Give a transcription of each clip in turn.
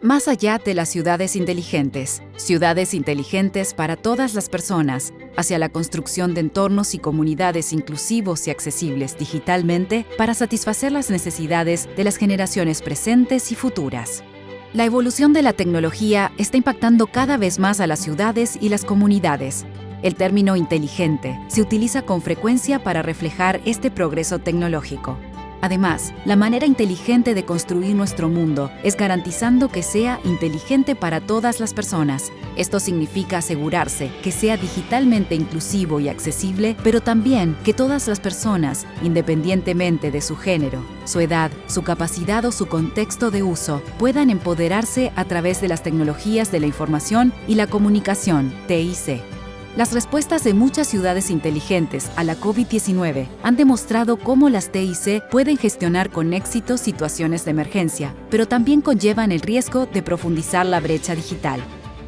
Más allá de las ciudades inteligentes, ciudades inteligentes para todas las personas, hacia la construcción de entornos y comunidades inclusivos y accesibles digitalmente para satisfacer las necesidades de las generaciones presentes y futuras. La evolución de la tecnología está impactando cada vez más a las ciudades y las comunidades. El término inteligente se utiliza con frecuencia para reflejar este progreso tecnológico. Además, la manera inteligente de construir nuestro mundo es garantizando que sea inteligente para todas las personas. Esto significa asegurarse que sea digitalmente inclusivo y accesible, pero también que todas las personas, independientemente de su género, su edad, su capacidad o su contexto de uso, puedan empoderarse a través de las tecnologías de la información y la comunicación, TIC. Las respuestas de muchas ciudades inteligentes a la COVID-19 han demostrado cómo las TIC pueden gestionar con éxito situaciones de emergencia, pero también conllevan el riesgo de profundizar la brecha digital.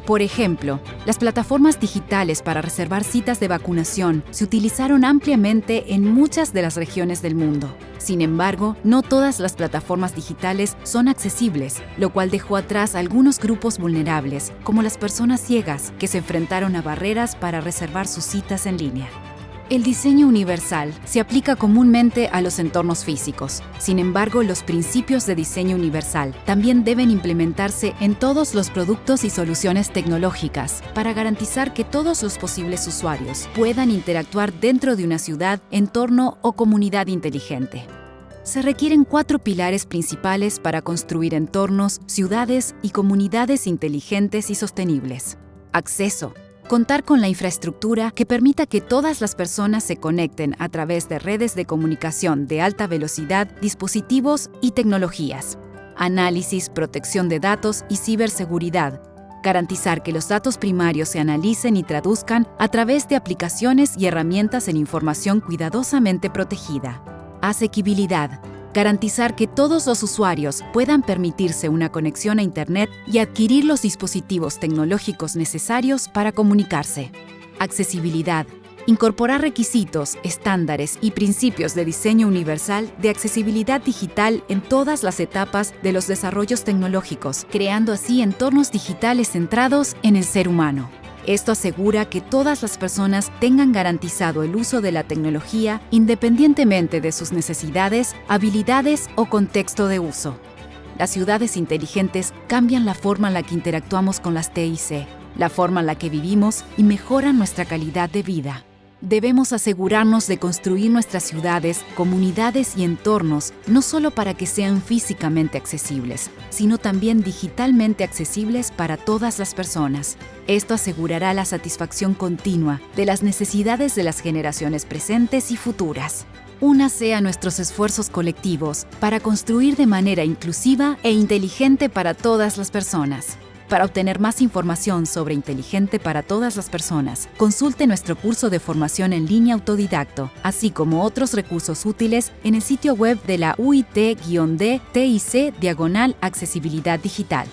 Por ejemplo, las plataformas digitales para reservar citas de vacunación se utilizaron ampliamente en muchas de las regiones del mundo. Sin embargo, no todas las plataformas digitales son accesibles, lo cual dejó atrás a algunos grupos vulnerables, como las personas ciegas, que se enfrentaron a barreras para reservar sus citas en línea. El diseño universal se aplica comúnmente a los entornos físicos. Sin embargo, los principios de diseño universal también deben implementarse en todos los productos y soluciones tecnológicas para garantizar que todos los posibles usuarios puedan interactuar dentro de una ciudad, entorno o comunidad inteligente. Se requieren cuatro pilares principales para construir entornos, ciudades y comunidades inteligentes y sostenibles. Acceso, Contar con la infraestructura que permita que todas las personas se conecten a través de redes de comunicación de alta velocidad, dispositivos y tecnologías. Análisis, protección de datos y ciberseguridad. Garantizar que los datos primarios se analicen y traduzcan a través de aplicaciones y herramientas en información cuidadosamente protegida. Asequibilidad garantizar que todos los usuarios puedan permitirse una conexión a Internet y adquirir los dispositivos tecnológicos necesarios para comunicarse. Accesibilidad. Incorporar requisitos, estándares y principios de diseño universal de accesibilidad digital en todas las etapas de los desarrollos tecnológicos, creando así entornos digitales centrados en el ser humano. Esto asegura que todas las personas tengan garantizado el uso de la tecnología independientemente de sus necesidades, habilidades o contexto de uso. Las ciudades inteligentes cambian la forma en la que interactuamos con las TIC, la forma en la que vivimos y mejoran nuestra calidad de vida. Debemos asegurarnos de construir nuestras ciudades, comunidades y entornos no solo para que sean físicamente accesibles, sino también digitalmente accesibles para todas las personas. Esto asegurará la satisfacción continua de las necesidades de las generaciones presentes y futuras. Únase a nuestros esfuerzos colectivos para construir de manera inclusiva e inteligente para todas las personas. Para obtener más información sobre Inteligente para todas las personas, consulte nuestro curso de formación en línea autodidacto, así como otros recursos útiles en el sitio web de la UIT-D-TIC Diagonal Accesibilidad Digital.